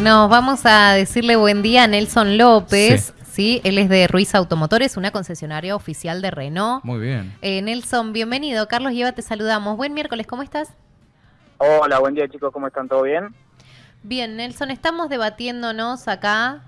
Nos vamos a decirle buen día a Nelson López. Sí. él es de Ruiz Automotores, una concesionaria oficial de Renault. Muy bien. Eh, Nelson, bienvenido. Carlos Lleva, te saludamos. Buen miércoles, ¿cómo estás? Hola, buen día chicos, ¿cómo están? ¿Todo bien? Bien, Nelson, estamos debatiéndonos acá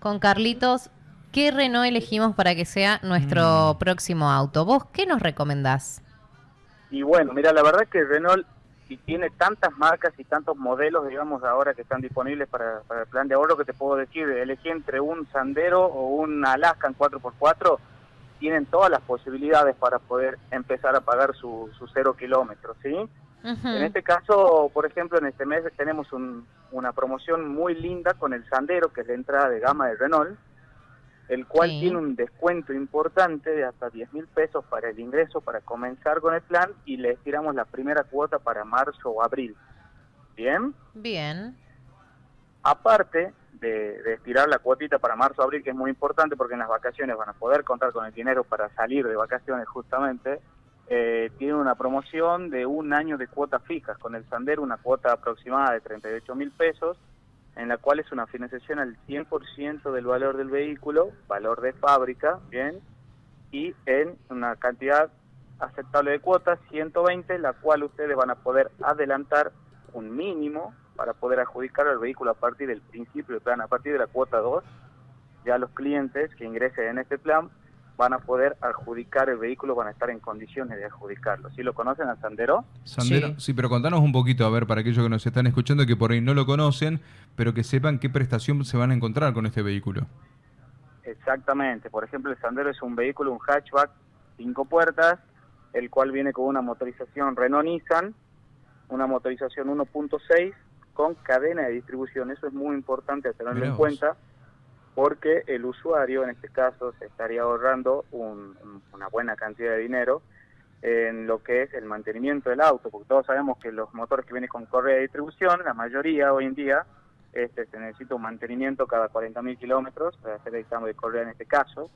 con Carlitos qué Renault elegimos para que sea nuestro mm. próximo auto. ¿Vos qué nos recomendás? Y bueno, mira, la verdad que Renault si tiene tantas marcas y tantos modelos, digamos, ahora que están disponibles para, el plan de ahorro, que te puedo decir, elegí entre un Sandero o un Alaskan 4x4, tienen todas las posibilidades para poder empezar a pagar su, cero kilómetros, ¿sí? En este caso, por ejemplo, en este mes tenemos una promoción muy linda con el Sandero, que es la entrada de gama de Renault, el cual tiene un descuento importante de hasta 10 mil pesos para el ingreso para comenzar con el plan y le estiramos la primera cuota para marzo o abril. ¿Bien? Bien. Aparte de, estirar la cuotita para marzo o abril, que es muy importante porque en las vacaciones van a poder contar con el dinero para salir de vacaciones justamente, eh, tiene una promoción de un año de cuotas fijas, con el Sandero una cuota aproximada de 38 mil pesos en la cual es una financiación al 100% del valor del vehículo, valor de fábrica, bien, y en una cantidad aceptable de cuotas, 120, la cual ustedes van a poder adelantar un mínimo para poder adjudicar el vehículo a partir del principio del plan, a partir de la cuota 2, ya los clientes que ingresen en este plan van a poder adjudicar el vehículo, van a estar en condiciones de adjudicarlo. ¿Sí lo conocen al Sandero? Sandero, sí. pero contanos un poquito, a ver, para aquellos que nos están escuchando que por ahí no lo conocen, pero que sepan qué prestación se van a encontrar con este vehículo. Exactamente, por ejemplo, el Sandero es un vehículo, un hatchback, cinco puertas, el cual viene con una motorización Renault-Nissan, una motorización 1.6 con cadena de distribución. Eso es muy importante tenerlo en cuenta porque el usuario en este caso se estaría ahorrando una buena cantidad de dinero en lo que es el mantenimiento del auto, porque todos sabemos que los motores que vienen con correa de distribución, la mayoría hoy en día, este, se necesita un mantenimiento cada 40.000 kilómetros para hacer el cambio de correa en este caso.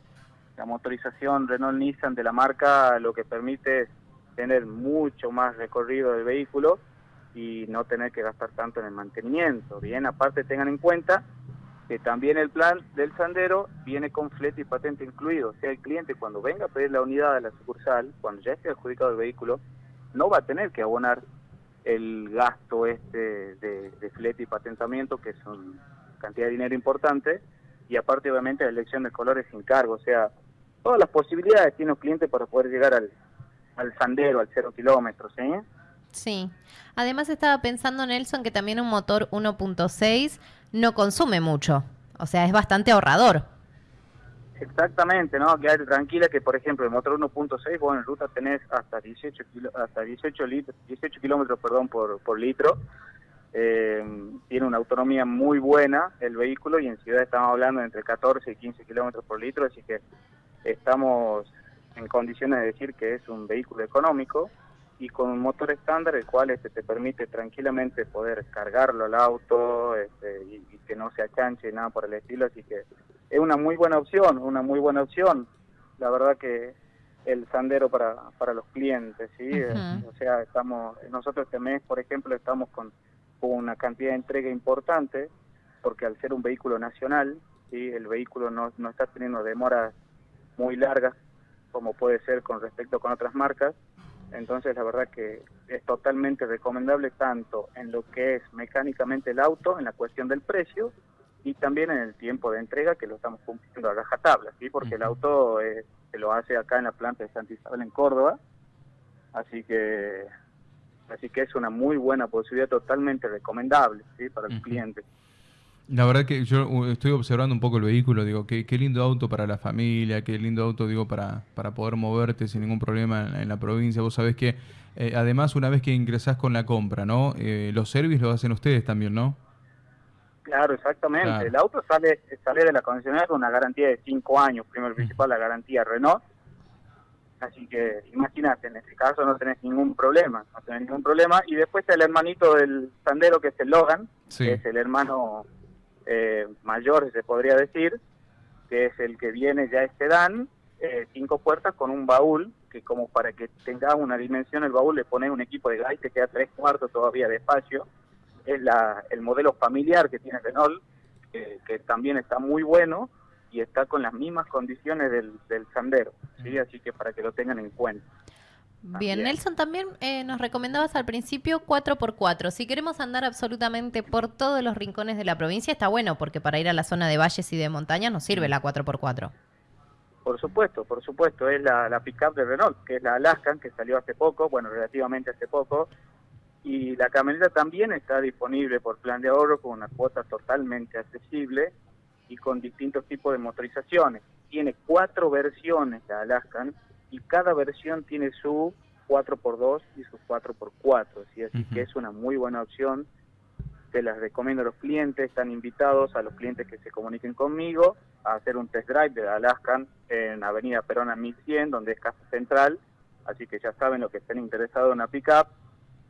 La motorización Renault-Nissan de la marca lo que permite es tener mucho más recorrido del vehículo y no tener que gastar tanto en el mantenimiento. Bien, aparte tengan en cuenta que también el plan del Sandero viene con flete y patente incluido. O sea, el cliente cuando venga a pedir la unidad a la sucursal, cuando ya esté adjudicado el vehículo, no va a tener que abonar el gasto este de, flete y patentamiento, que es una cantidad de dinero importante, y aparte obviamente la elección de colores sin cargo. O sea, todas las posibilidades tiene el cliente para poder llegar al, al Sandero, al cero kilómetros. ¿sí? Sí. Además estaba pensando, Nelson, que también un motor 1.6 no consume mucho. O sea, es bastante ahorrador. Exactamente, ¿no? Quédate tranquila que, por ejemplo, el motor 1.6, vos en ruta tenés hasta 18, hasta 18, litros, 18 kilómetros perdón, por, por litro. Eh, tiene una autonomía muy buena el vehículo y en ciudad estamos hablando entre 14 y 15 kilómetros por litro, así que estamos en condiciones de decir que es un vehículo económico y con un motor estándar el cual este, te permite tranquilamente poder cargarlo al auto este, y, que no se achanche nada por el estilo. Así que es una muy buena opción una muy buena opción. La verdad que el sandero para, para los clientes sí o sea estamos nosotros este mes por ejemplo estamos con, una cantidad de entrega importante porque al ser un vehículo nacional sí el vehículo no, no está teniendo demoras muy largas como puede ser con respecto con otras marcas entonces la verdad que es totalmente recomendable tanto en lo que es mecánicamente el auto, en la cuestión del precio y también en el tiempo de entrega que lo estamos cumpliendo a rajatabla, ¿sí? porque el auto eh, se lo hace acá en la planta de Santa Isabel en Córdoba, así que así que es una muy buena posibilidad totalmente recomendable ¿sí? para el cliente. La verdad que yo estoy observando un poco el vehículo, digo, qué, qué lindo auto para la familia, qué lindo auto, digo, para, para poder moverte sin ningún problema en, la provincia. Vos sabés que, eh, además, una vez que ingresás con la compra, ¿no? Eh, los servicios los hacen ustedes también, ¿no? Claro, exactamente. El auto sale sale de la concesionaria con una garantía de 5 años, primero principal la garantía Renault. Así que imagínate, en este caso no tenés ningún problema, no tenés ningún problema. Y después el hermanito del Sandero, que es el Logan, que es el hermano eh, mayor, se podría decir, que es el que viene ya este dan, eh, cinco puertas con un baúl, que como para que tenga una dimensión el baúl le pone un equipo de gas te queda tres cuartos todavía de espacio, es la, el modelo familiar que tiene Renault, que, también está muy bueno y está con las mismas condiciones del, del Sandero, ¿sí? así que para que lo tengan en cuenta. Bien, Nelson, también eh, nos recomendabas al principio 4x4. Si queremos andar absolutamente por todos los rincones de la provincia, está bueno, porque para ir a la zona de valles y de montañas nos sirve la 4x4. Por supuesto, por supuesto, es la, la pickup de Renault, que es la Alaskan, que salió hace poco, bueno, relativamente hace poco, y la camioneta también está disponible por plan de ahorro con una cuota totalmente accesible y con distintos tipos de motorizaciones. Tiene cuatro versiones la Alaskan y cada versión tiene su 4x2 y su 4x4, ¿sí? así que es una muy buena opción. Te las recomiendo a los clientes, están invitados a los clientes que se comuniquen conmigo a hacer un test drive de la Alaskan en Avenida Perona 1100, donde es Casa Central, así que ya saben lo que estén interesados en una pickup,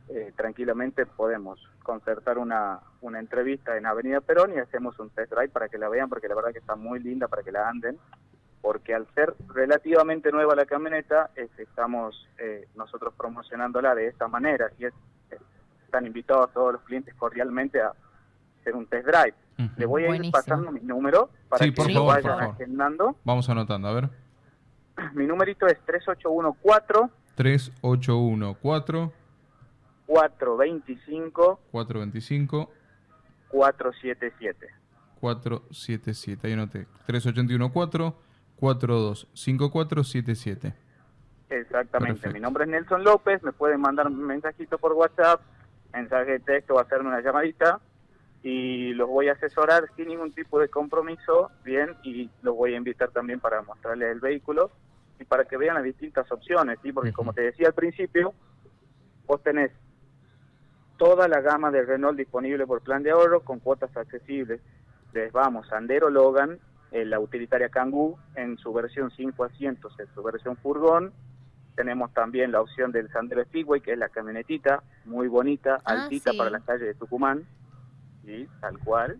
eh, tranquilamente podemos concertar una, una entrevista en Avenida Perón y hacemos un test drive para que la vean, porque la verdad que está muy linda para que la anden, porque al ser relativamente nueva la camioneta, estamos eh, nosotros promocionándola de esta manera y están invitados a todos los clientes cordialmente a hacer un test drive. Le voy a ir pasando mi número para que lo vayan agendando. Vamos anotando, a ver. Mi numerito es 3814 3814 425 425 477 477 ahí anoté. 3814 425477 Exactamente, mi nombre es Nelson López, me pueden mandar un mensajito por WhatsApp, mensaje de texto o hacerme una llamadita. Y los voy a asesorar sin ningún tipo de compromiso, bien, y los voy a invitar también para mostrarles el vehículo y para que vean las distintas opciones, ¿sí? porque como te decía al principio, vos tenés toda la gama de Renault disponible por plan de ahorro con cuotas accesibles. Les vamos, Sandero Logan, eh, la utilitaria Kangoo en su versión 5 asientos, en su versión furgón. Tenemos también la opción del Sandero Speedway, que es la camionetita, muy bonita, ah, altita para la calle de Tucumán, ¿sí? tal cual.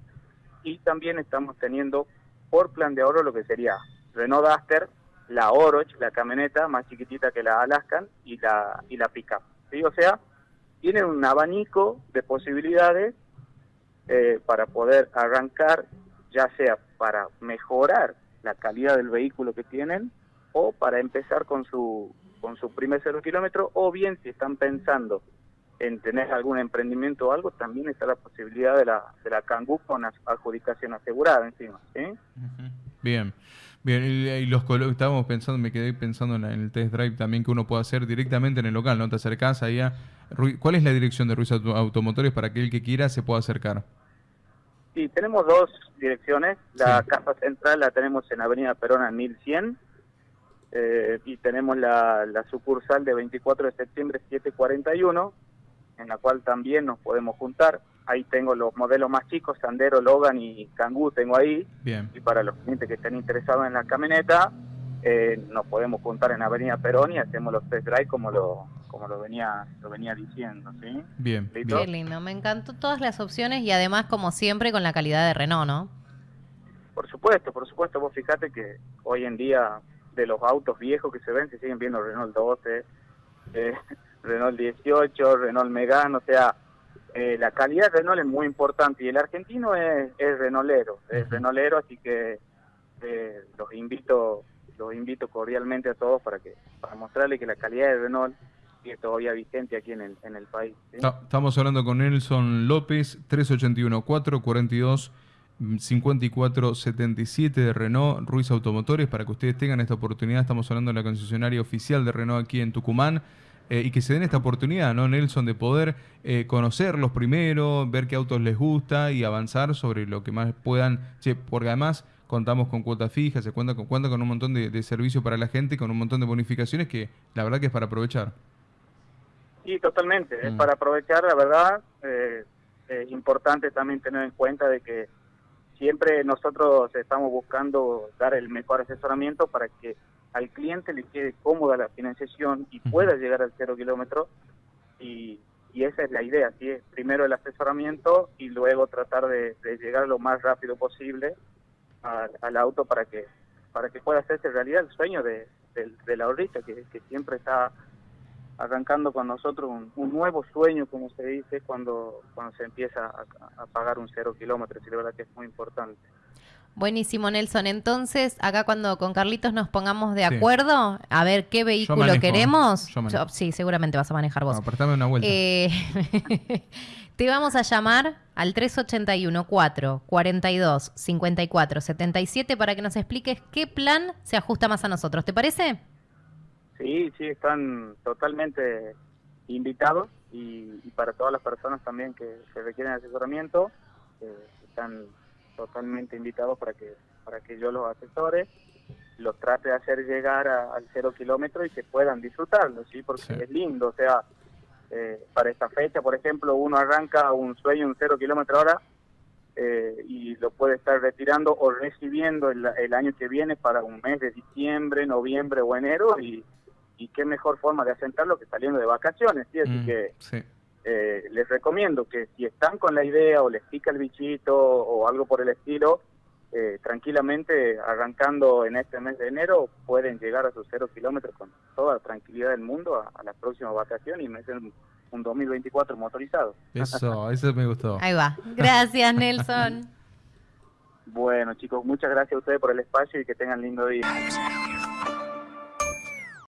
Y también estamos teniendo por plan de ahorro lo que sería Renault Duster, la Oroch, la camioneta más chiquitita que la Alaskan y la, y la Pickup. ¿sí? O sea, tienen un abanico de posibilidades eh, para poder arrancar, ya sea para mejorar la calidad del vehículo que tienen o para empezar con su con su primer cero kilómetro o bien si están pensando en tener algún emprendimiento o algo, también está la posibilidad de la, de la Kangoo con adjudicación asegurada encima. Bien. Bien, y, los estábamos pensando, me quedé pensando en, el test drive también que uno puede hacer directamente en el local, ¿no? Te acercás ahí a... ¿Cuál es la dirección de Ruiz Automotores para que el que quiera se pueda acercar? Sí, tenemos dos direcciones. La casa central la tenemos en Avenida Perona 1100 eh, y tenemos la, la sucursal de 24 de septiembre 741, en la cual también nos podemos juntar ahí tengo los modelos más chicos, Sandero, Logan y Kangoo tengo ahí. Bien. Y para los clientes que estén interesados en la camioneta, eh, nos podemos juntar en Avenida Perón y hacemos los test drive como lo como lo venía lo venía diciendo, ¿sí? Bien. Qué lindo, me encantó todas las opciones y además como siempre con la calidad de Renault, ¿no? Por supuesto, por supuesto, vos fíjate que hoy en día de los autos viejos que se ven se siguen viendo Renault 12, eh, Renault 18, Renault Megane, o sea, eh, la calidad de Renault es muy importante y el argentino es, es Renaulero, es Renaulero, así que eh, los invito los invito cordialmente a todos para que para mostrarles que la calidad de Renault sigue todavía vigente aquí en el, en el país. Estamos hablando con Nelson López, 381 442 54 77 de Renault Ruiz Automotores. Para que ustedes tengan esta oportunidad, estamos hablando de la concesionaria oficial de Renault aquí en Tucumán. Eh, y que se den esta oportunidad, ¿no, Nelson, de poder eh, conocerlos primero, ver qué autos les gusta y avanzar sobre lo que más puedan, porque además contamos con cuotas fijas, se cuenta con, cuenta con un montón de, de servicios para la gente, con un montón de bonificaciones que la verdad que es para aprovechar. Sí, totalmente, es mm. para aprovechar, la verdad, eh, es importante también tener en cuenta de que siempre nosotros estamos buscando dar el mejor asesoramiento para que al cliente le quede cómoda la financiación y pueda llegar al cero kilómetro y, esa es la idea, ¿sí? primero el asesoramiento y luego tratar de, llegar lo más rápido posible al auto para que para que pueda hacerse realidad el sueño de, la ahorrista que, siempre está arrancando con nosotros un, nuevo sueño, como se dice, cuando, cuando se empieza a, pagar un cero kilómetro, y la verdad que es muy importante. Buenísimo, Nelson. Entonces, acá cuando con Carlitos nos pongamos de acuerdo, a ver qué vehículo queremos. sí, seguramente vas a manejar vos. No, una vuelta. Eh, te vamos a llamar al 381 4 42 54 77 para que nos expliques qué plan se ajusta más a nosotros. ¿Te parece? Sí, sí, están totalmente invitados y, para todas las personas también que, requieren asesoramiento, eh, están totalmente invitados para que para que yo los asesore, los trate de hacer llegar al cero kilómetro y que puedan disfrutarlo, ¿sí? Porque es lindo, o sea, eh, para esta fecha, por ejemplo, uno arranca un sueño un cero kilómetro hora eh, y lo puede estar retirando o recibiendo el, el año que viene para un mes de diciembre, noviembre o enero y y qué mejor forma de asentarlo que saliendo de vacaciones, ¿sí? Así mm, que eh, les recomiendo que si están con la idea o les pica el bichito o algo por el estilo, eh, tranquilamente arrancando en este mes de enero pueden llegar a sus cero kilómetros con toda la tranquilidad del mundo a, la próxima vacación y me hacen un 2024 motorizado. Eso, eso me gustó. Ahí va. Gracias, Nelson. bueno, chicos, muchas gracias a ustedes por el espacio y que tengan lindo día.